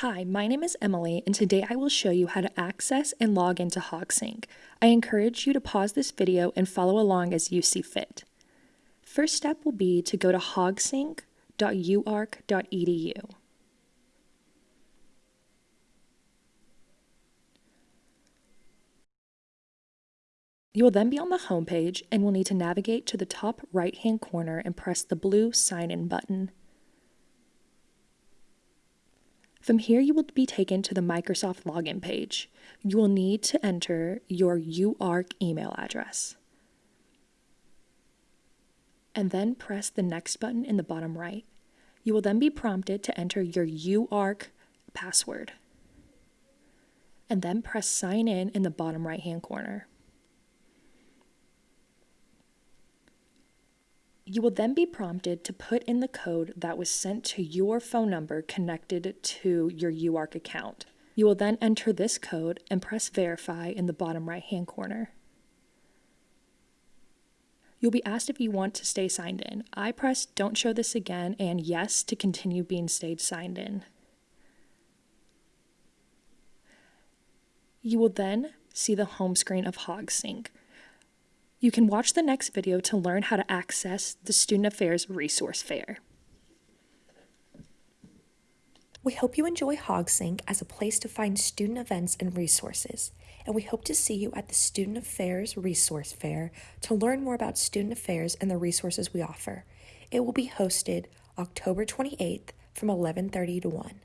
Hi, my name is Emily, and today I will show you how to access and log into HogSync. I encourage you to pause this video and follow along as you see fit. First step will be to go to hogsync.uark.edu. You will then be on the home page and will need to navigate to the top right hand corner and press the blue sign in button. From here, you will be taken to the Microsoft login page. You will need to enter your UARK email address. And then press the next button in the bottom right. You will then be prompted to enter your UARK password. And then press sign in in the bottom right hand corner. You will then be prompted to put in the code that was sent to your phone number connected to your UARK account. You will then enter this code and press verify in the bottom right hand corner. You'll be asked if you want to stay signed in. I press don't show this again and yes to continue being stayed signed in. You will then see the home screen of HogSync. You can watch the next video to learn how to access the Student Affairs Resource Fair. We hope you enjoy HogSync as a place to find student events and resources, and we hope to see you at the Student Affairs Resource Fair to learn more about student affairs and the resources we offer. It will be hosted October 28th from 11:30 to 1.